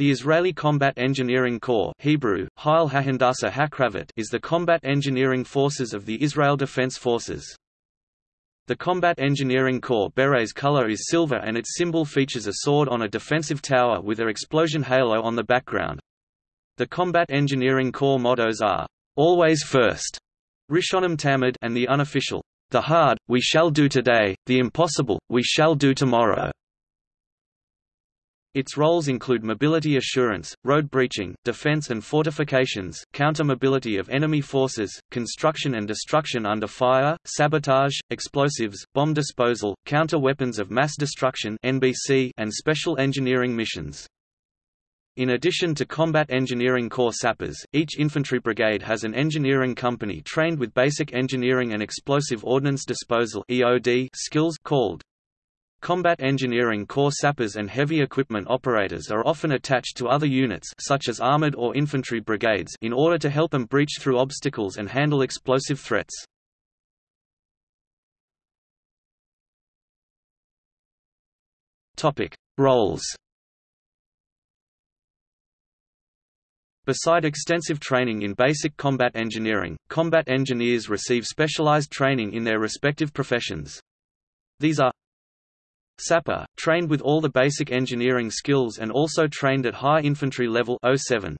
The Israeli Combat Engineering Corps Hebrew, Hakravit is the combat engineering forces of the Israel Defense Forces. The Combat Engineering Corps beret's color is silver and its symbol features a sword on a defensive tower with an explosion halo on the background. The Combat Engineering Corps mottos are, "'Always First", Rishonim Tamid and the unofficial, "'The hard, we shall do today, the impossible, we shall do tomorrow'". Its roles include mobility assurance, road breaching, defense and fortifications, counter-mobility of enemy forces, construction and destruction under fire, sabotage, explosives, bomb disposal, counter-weapons of mass destruction (NBC), and special engineering missions. In addition to combat engineering corps sappers, each infantry brigade has an engineering company trained with basic engineering and explosive ordnance disposal (EOD) skills called Combat engineering corps sappers and heavy equipment operators are often attached to other units such as armored or infantry brigades in order to help them breach through obstacles and handle explosive threats. Topic: Roles. Beside extensive training in basic combat engineering, combat engineers receive specialized training in their respective professions. These are Sapper, trained with all the basic engineering skills and also trained at high infantry level 07.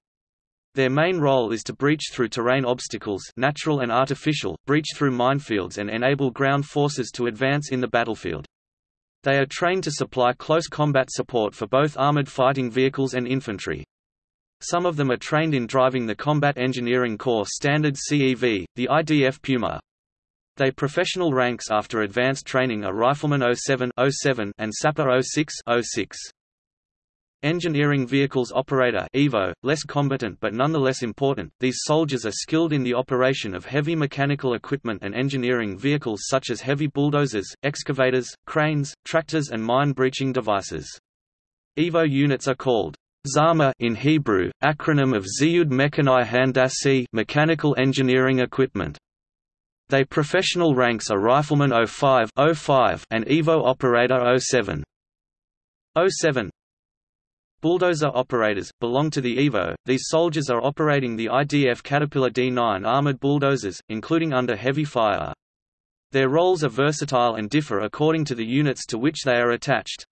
Their main role is to breach through terrain obstacles natural and artificial, breach through minefields and enable ground forces to advance in the battlefield. They are trained to supply close combat support for both armored fighting vehicles and infantry. Some of them are trained in driving the Combat Engineering Corps Standard CEV, the IDF Puma, they professional ranks after advanced training are Rifleman 07, 07 and Sapper 06, 06. Engineering Vehicles Operator EVO, less combatant but nonetheless important, these soldiers are skilled in the operation of heavy mechanical equipment and engineering vehicles such as heavy bulldozers, excavators, cranes, tractors and mine-breaching devices. EVO units are called Zama in Hebrew, acronym of Ziyud Mechanai Handasi mechanical engineering equipment. They professional ranks are Rifleman 05, 05 and Evo Operator 07. 07 Bulldozer operators, belong to the EVO. These soldiers are operating the IDF Caterpillar D9 armored bulldozers, including under heavy fire. Their roles are versatile and differ according to the units to which they are attached.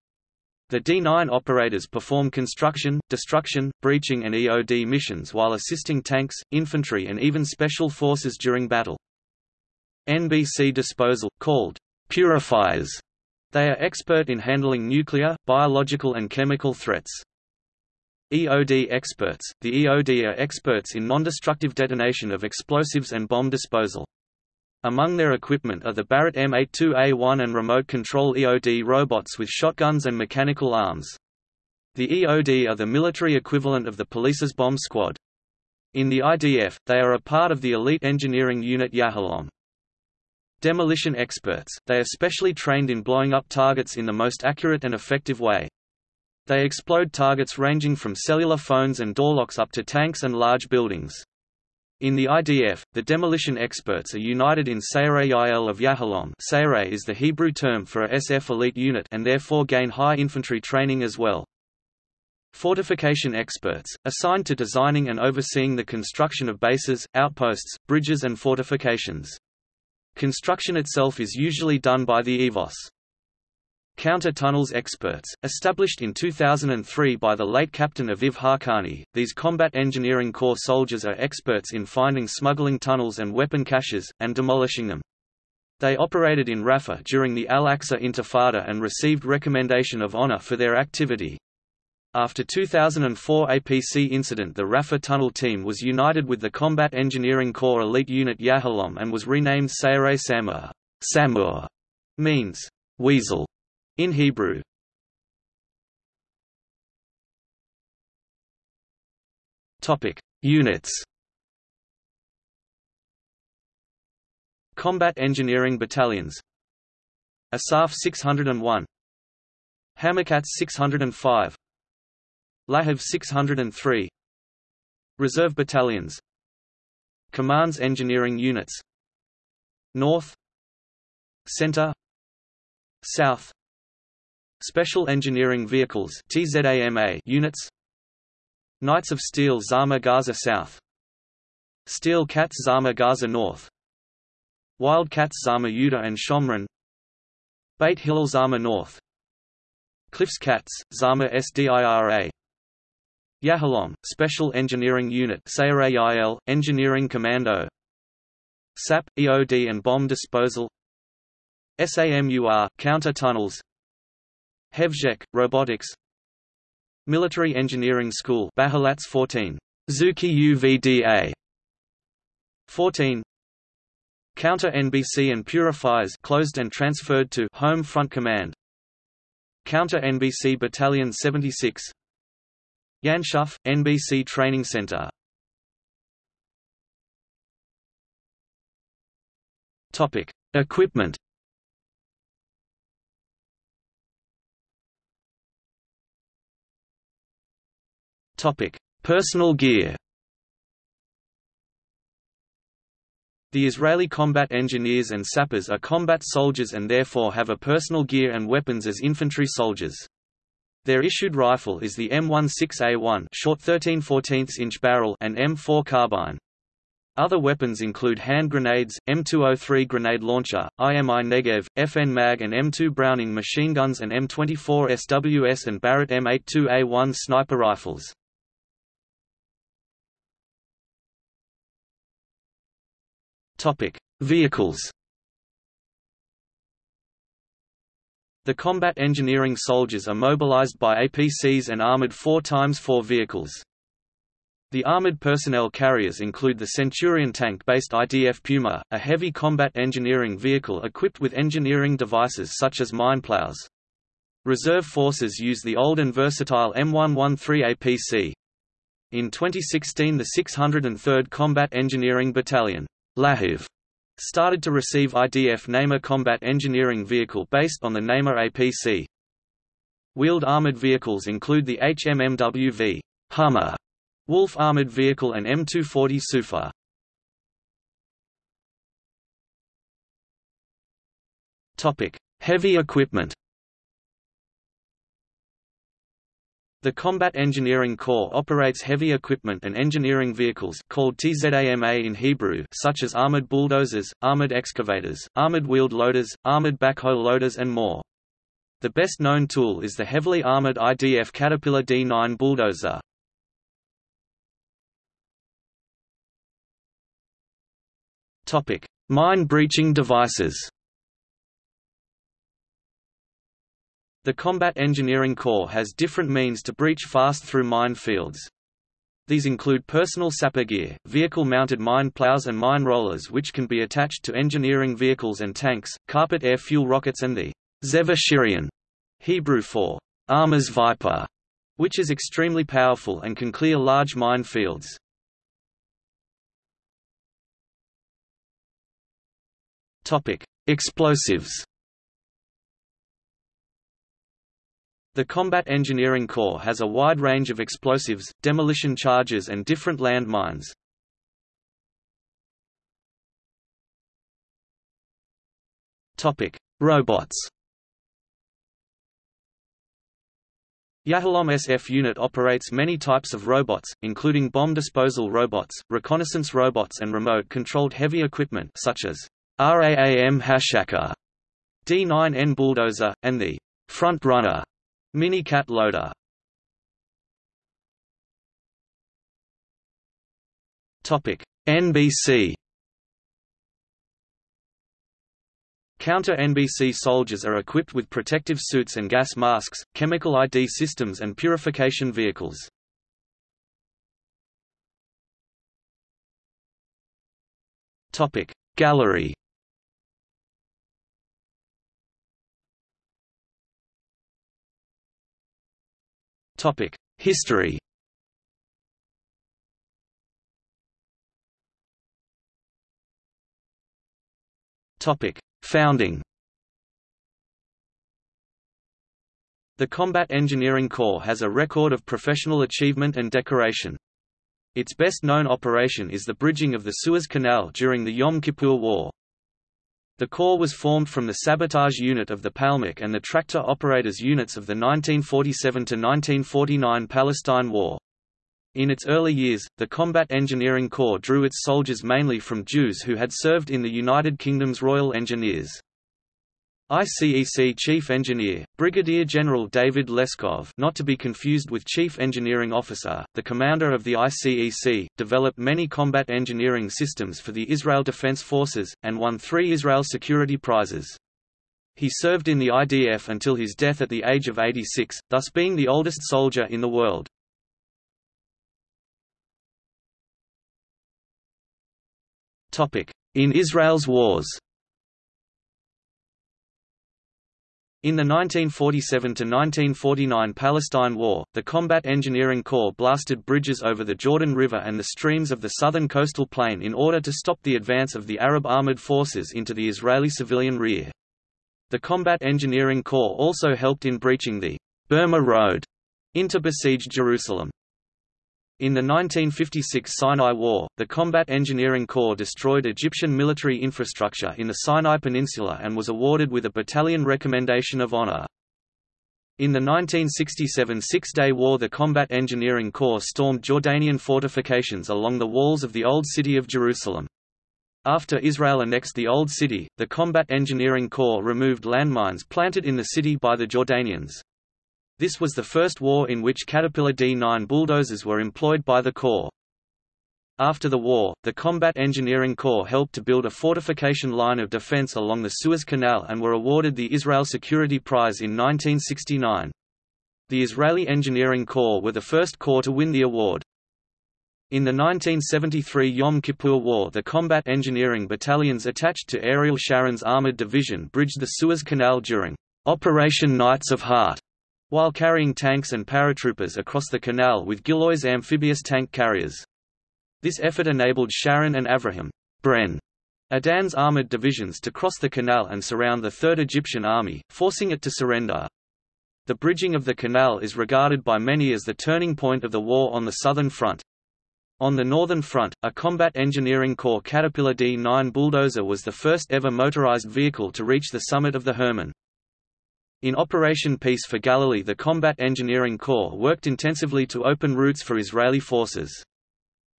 The D9 operators perform construction, destruction, breaching and EOD missions while assisting tanks, infantry and even special forces during battle. NBC disposal, called purifiers. They are expert in handling nuclear, biological and chemical threats. EOD experts – The EOD are experts in non-destructive detonation of explosives and bomb disposal. Among their equipment are the Barrett M82A1 and remote control EOD robots with shotguns and mechanical arms. The EOD are the military equivalent of the police's bomb squad. In the IDF, they are a part of the elite engineering unit Yahalom. Demolition experts, they are specially trained in blowing up targets in the most accurate and effective way. They explode targets ranging from cellular phones and door locks up to tanks and large buildings. In the IDF, the demolition experts are united in Sayeret Yael of Yahalom Sayeret is the Hebrew term for a SF elite unit and therefore gain high infantry training as well. Fortification experts, assigned to designing and overseeing the construction of bases, outposts, bridges and fortifications. Construction itself is usually done by the EVOS. Counter-tunnels experts, established in 2003 by the late captain Aviv Hakani, these combat engineering corps soldiers are experts in finding smuggling tunnels and weapon caches, and demolishing them. They operated in Rafah during the Al-Aqsa Intifada and received recommendation of honor for their activity. After 2004 APC incident the Rafah Tunnel team was united with the Combat Engineering Corps elite unit Yahalom and was renamed Sayeret Samur. Samur means weasel in Hebrew. Topic: Units. Combat Engineering Battalions Asaf 601 Hammerkats 605 Lahav 603 Reserve Battalions. Commands Engineering Units. North. Center. South. Special Engineering Vehicles TZAMA units. Knights of Steel Zama Gaza South. Steel Cats Zama Gaza North. Wildcats Zama Yuta and Shomron Beit Hillel Zama North. Cliffs Cats, Zama SDIRA Yahalom, Special Engineering Unit SARAIL, Engineering Commando. SAP, EOD and Bomb Disposal. SAMUR, Counter Tunnels. Hevjek, Robotics. Military Engineering School Bahalats 14. Zuki UVDA 14 Counter NBC and Purifiers closed and transferred to Home Front Command. Counter NBC Battalion 76 Yanshuf, NBC Training Center Topic: Equipment. Topic: Personal gear. The Israeli combat engineers and sappers are combat soldiers and therefore have a personal gear and weapons as infantry soldiers. Their issued rifle is the M16A1 short 13 14 inch barrel and M4 carbine. Other weapons include hand grenades, M203 grenade launcher, IMI Negev, FN Mag and M2 Browning machine guns and M24 SWS and Barrett M82A1 sniper rifles. Topic: Vehicles. The combat engineering soldiers are mobilized by APCs and armored 4x4 vehicles. The armored personnel carriers include the Centurion tank-based IDF Puma, a heavy combat engineering vehicle equipped with engineering devices such as mine plows. Reserve forces use the old and versatile M113 APC. In 2016 the 603rd Combat Engineering Battalion Lahav, started to receive IDF Namer combat engineering vehicle based on the Namer APC. Wheeled armored vehicles include the HMMWV Hummer Wolf armored vehicle and M240 Sufa. Topic: Heavy equipment. The Combat Engineering Corps operates heavy equipment and engineering vehicles called TZAMA in Hebrew such as armored bulldozers, armored excavators, armored wheeled loaders, armored backhoe loaders and more. The best known tool is the heavily armored IDF Caterpillar D9 bulldozer. Mine breaching devices. The Combat Engineering Corps has different means to breach fast through mine fields. These include personal sapper gear, vehicle-mounted mine plows and mine rollers which can be attached to engineering vehicles and tanks, carpet air fuel rockets and the Zeva Shirion, Hebrew for armor's viper, which is extremely powerful and can clear large mine fields. Explosives. The Combat Engineering Corps has a wide range of explosives, demolition charges and different land mines. Robots. Yahalom SF unit operates many types of robots, including bomb disposal robots, reconnaissance robots and remote-controlled heavy equipment such as RAAM Hashaka D9N bulldozer, and the front runner mini cat loader. Topic NBC Counter-NBC soldiers are equipped with protective suits and gas masks, chemical ID systems and purification vehicles. Topic Gallery History Topic: Founding The Combat Engineering Corps has a record of professional achievement and decoration. Its best-known operation is the bridging of the Suez Canal during the Yom Kippur War. The Corps was formed from the sabotage unit of the Palmach and the tractor operators units of the 1947–1949 Palestine War. In its early years, the Combat Engineering Corps drew its soldiers mainly from Jews who had served in the United Kingdom's Royal Engineers. ICEC Chief Engineer, Brigadier General David Laskov not to be confused with Chief Engineering Officer, the commander of the ICEC, developed many combat engineering systems for the Israel Defense Forces, and won three Israel Security Prizes. He served in the IDF until his death at the age of 86, thus being the oldest soldier in the world. In Israel's wars In the 1947–1949 Palestine War, the Combat Engineering Corps blasted bridges over the Jordan River and the streams of the southern coastal plain in order to stop the advance of the Arab armored forces into the Israeli civilian rear. The Combat Engineering Corps also helped in breaching the Burma Road into besieged Jerusalem. In the 1956 Sinai War, the Combat Engineering Corps destroyed Egyptian military infrastructure in the Sinai Peninsula and was awarded with a Battalion Recommendation of Honor. In the 1967 Six-Day War the Combat Engineering Corps stormed Jordanian fortifications along the walls of the Old City of Jerusalem. After Israel annexed the Old City, the Combat Engineering Corps removed landmines planted in the city by the Jordanians. This was the first war in which Caterpillar D-9 bulldozers were employed by the Corps. After the war, the Combat Engineering Corps helped to build a fortification line of defense along the Suez Canal and were awarded the Israel Security Prize in 1969. The Israeli Engineering Corps were the first corps to win the award. In the 1973 Yom Kippur War the combat engineering battalions attached to Ariel Sharon's Armored Division bridged the Suez Canal during Operation Knights of Heart while carrying tanks and paratroopers across the canal with Gillois amphibious tank carriers. This effort enabled Sharon and Avraham Bren Adan's armored divisions to cross the canal and surround the Third Egyptian Army, forcing it to surrender. The bridging of the canal is regarded by many as the turning point of the war on the southern front. On the northern front, a Combat Engineering Corps Caterpillar D-9 bulldozer was the first ever motorized vehicle to reach the summit of the Hermon. In Operation Peace for Galilee the Combat Engineering Corps worked intensively to open routes for Israeli forces.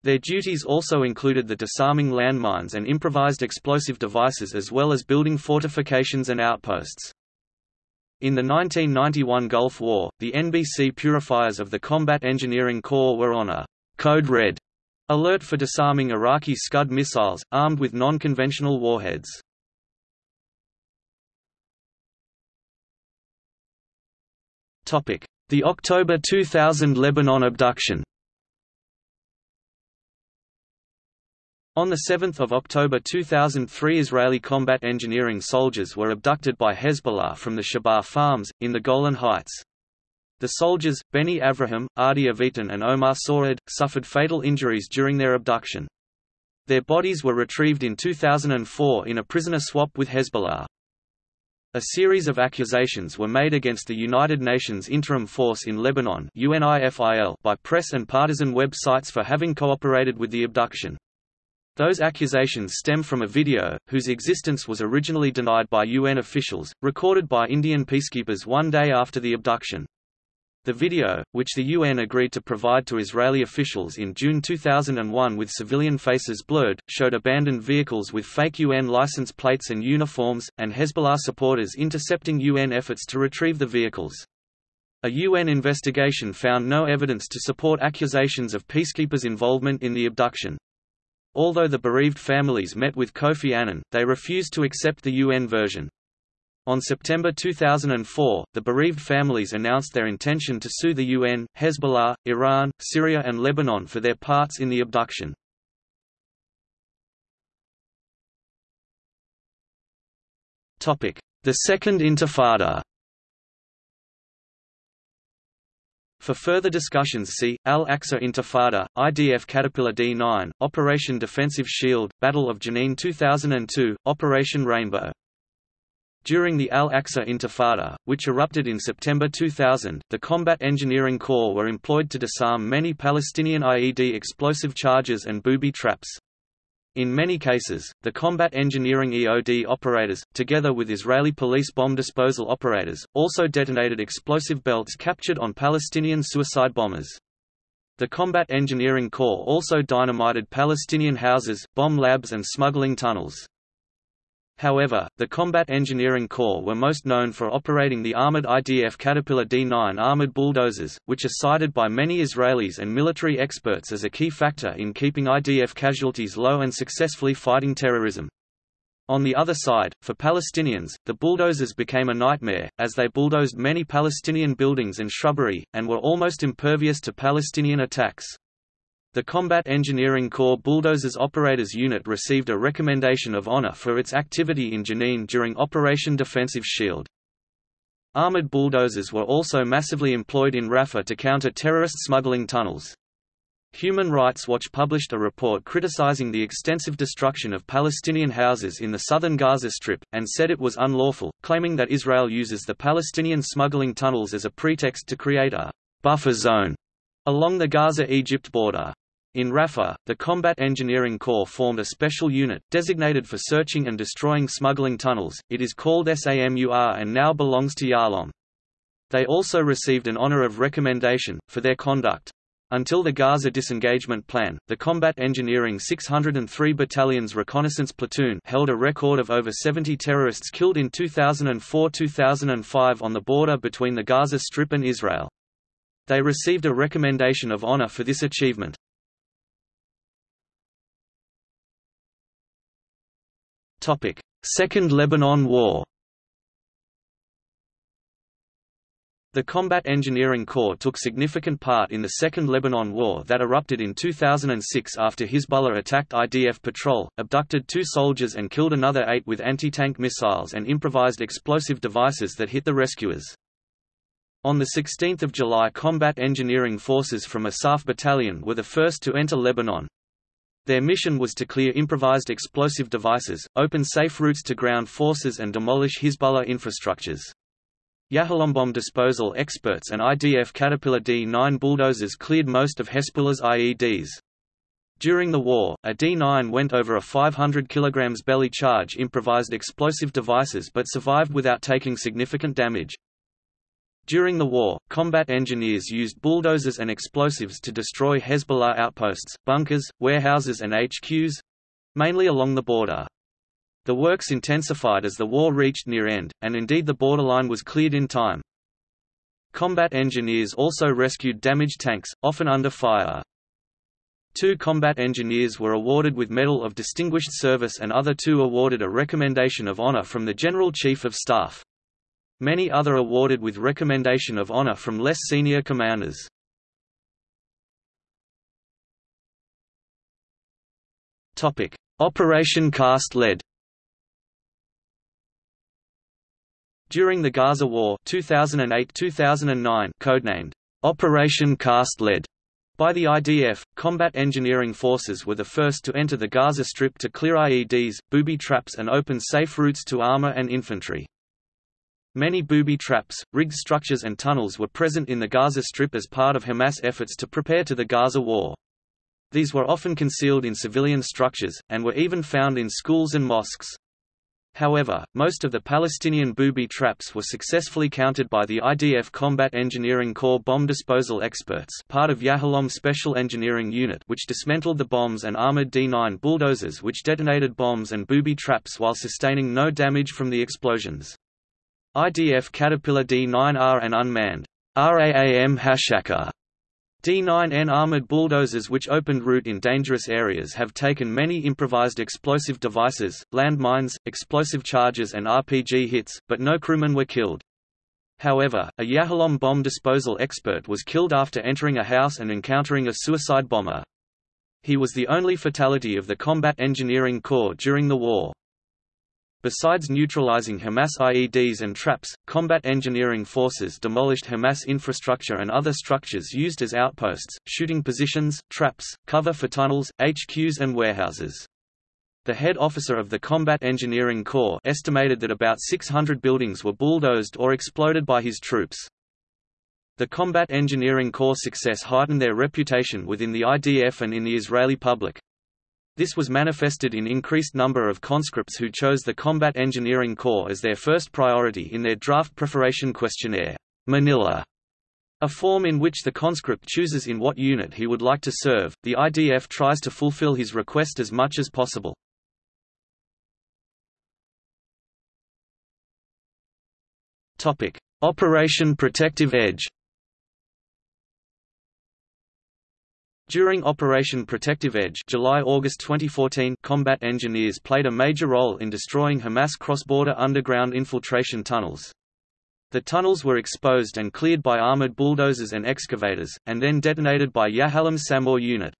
Their duties also included the disarming landmines and improvised explosive devices as well as building fortifications and outposts. In the 1991 Gulf War, the NBC purifiers of the Combat Engineering Corps were on a «Code Red» alert for disarming Iraqi Scud missiles, armed with non-conventional warheads. The October 2000 Lebanon abduction On 7 October 2003 Israeli combat engineering soldiers were abducted by Hezbollah from the Shebaa farms, in the Golan Heights. The soldiers, Benny Avraham, Adi Avitan and Omar Sawaid, suffered fatal injuries during their abduction. Their bodies were retrieved in 2004 in a prisoner swap with Hezbollah. A series of accusations were made against the United Nations Interim Force in Lebanon by press and partisan websites for having cooperated with the abduction. Those accusations stem from a video, whose existence was originally denied by UN officials, recorded by Indian peacekeepers one day after the abduction. The video, which the UN agreed to provide to Israeli officials in June 2001 with civilian faces blurred, showed abandoned vehicles with fake UN license plates and uniforms, and Hezbollah supporters intercepting UN efforts to retrieve the vehicles. A UN investigation found no evidence to support accusations of peacekeepers' involvement in the abduction. Although the bereaved families met with Kofi Annan, they refused to accept the UN version. On September 2004, the bereaved families announced their intention to sue the UN, Hezbollah, Iran, Syria and Lebanon for their parts in the abduction. The Second Intifada. For further discussions see, Al-Aqsa Intifada, IDF Caterpillar D-9, Operation Defensive Shield, Battle of Jenin 2002, Operation Rainbow during the Al-Aqsa Intifada, which erupted in September 2000, the Combat Engineering Corps were employed to disarm many Palestinian IED explosive charges and booby traps. In many cases, the combat engineering EOD operators, together with Israeli police bomb disposal operators, also detonated explosive belts captured on Palestinian suicide bombers. The Combat Engineering Corps also dynamited Palestinian houses, bomb labs and smuggling tunnels. However, the Combat Engineering Corps were most known for operating the armored IDF Caterpillar D9 armored bulldozers, which are cited by many Israelis and military experts as a key factor in keeping IDF casualties low and successfully fighting terrorism. On the other side, for Palestinians, the bulldozers became a nightmare, as they bulldozed many Palestinian buildings and shrubbery, and were almost impervious to Palestinian attacks. The Combat Engineering Corps Bulldozers Operators Unit received a Recommendation of Honor for its activity in Jenin during Operation Defensive Shield. Armored bulldozers were also massively employed in Rafah to counter terrorist smuggling tunnels. Human Rights Watch published a report criticizing the extensive destruction of Palestinian houses in the southern Gaza Strip, and said it was unlawful, claiming that Israel uses the Palestinian smuggling tunnels as a pretext to create a buffer zone along the Gaza-Egypt border. In Rafah, the Combat Engineering Corps formed a special unit, designated for searching and destroying smuggling tunnels, it is called SAMUR and now belongs to Yahalom. They also received an honor of recommendation, for their conduct. Until the Gaza disengagement plan, the Combat Engineering 603 Battalion's Reconnaissance Platoon held a record of over 70 terrorists killed in 2004–2005 on the border between the Gaza Strip and Israel. They received a recommendation of honor for this achievement. Second Lebanon War The Combat Engineering Corps took significant part in the Second Lebanon War that erupted in 2006 after Hezbollah attacked IDF patrol, abducted two soldiers and killed another eight with anti-tank missiles and improvised explosive devices that hit the rescuers. On 16 July Combat Engineering Forces from Asaf Battalion were the first to enter Lebanon, their mission was to clear improvised explosive devices, open safe routes to ground forces and demolish Hezbollah infrastructures. Yahalom bomb disposal experts and IDF Caterpillar D-9 bulldozers cleared most of Hezbollah's IEDs. During the war, a D-9 went over a 500 kg belly charge improvised explosive devices but survived without taking significant damage. During the war, combat engineers used bulldozers and explosives to destroy Hezbollah outposts, bunkers, warehouses and HQs—mainly along the border. The works intensified as the war reached near end, and indeed the borderline was cleared in time. Combat engineers also rescued damaged tanks, often under fire. Two combat engineers were awarded with Medal of Distinguished Service and other two awarded a Recommendation of Honor from the General Chief of Staff. Many other awarded with recommendation of honor from less senior commanders. Operation Cast Lead. During the Gaza War 2008-2009, codenamed Operation Cast Lead by the IDF, combat engineering forces were the first to enter the Gaza Strip to clear IEDs, booby traps and open safe routes to armor and infantry. Many booby traps, rigged structures and tunnels were present in the Gaza Strip as part of Hamas efforts to prepare to the Gaza war. These were often concealed in civilian structures, and were even found in schools and mosques. However, most of the Palestinian booby traps were successfully countered by the IDF Combat Engineering Corps bomb disposal experts part of Yahalom Special Engineering Unit which dismantled the bombs and armored D-9 bulldozers which detonated bombs and booby traps while sustaining no damage from the explosions. IDF Caterpillar D9R and unmanned RAAM Hashaka D9N armored bulldozers which opened route in dangerous areas have taken many improvised explosive devices, landmines, explosive charges and RPG hits, but no crewmen were killed. However, a Yahalom bomb disposal expert was killed after entering a house and encountering a suicide bomber. He was the only fatality of the Combat Engineering Corps during the war. Besides neutralizing Hamas IEDs and traps, combat engineering forces demolished Hamas infrastructure and other structures used as outposts, shooting positions, traps, cover for tunnels, HQs and warehouses. The head officer of the Combat Engineering Corps estimated that about 600 buildings were bulldozed or exploded by his troops. The Combat Engineering Corps' success heightened their reputation within the IDF and in the Israeli public. This was manifested in increased number of conscripts who chose the Combat Engineering Corps as their first priority in their draft preparation questionnaire, Manila. A form in which the conscript chooses in what unit he would like to serve, the IDF tries to fulfill his request as much as possible. Operation Protective Edge During Operation Protective Edge July-August 2014 combat engineers played a major role in destroying Hamas cross-border underground infiltration tunnels. The tunnels were exposed and cleared by armored bulldozers and excavators, and then detonated by Yahalom's SAMUR unit.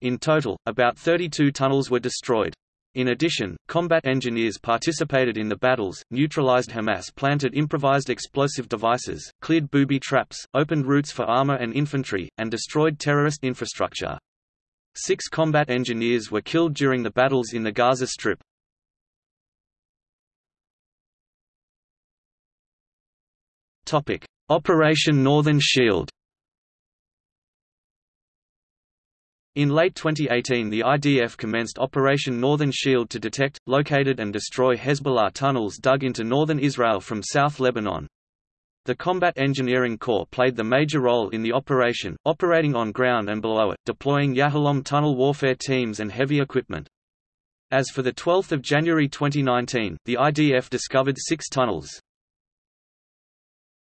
In total, about 32 tunnels were destroyed. In addition, combat engineers participated in the battles, neutralized Hamas planted improvised explosive devices, cleared booby traps, opened routes for armor and infantry, and destroyed terrorist infrastructure. Six combat engineers were killed during the battles in the Gaza Strip. Operation Northern Shield In late 2018 the IDF commenced Operation Northern Shield to detect, located and destroy Hezbollah tunnels dug into northern Israel from South Lebanon. The Combat Engineering Corps played the major role in the operation, operating on ground and below it, deploying Yahalom tunnel warfare teams and heavy equipment. As for 12 January 2019, the IDF discovered six tunnels.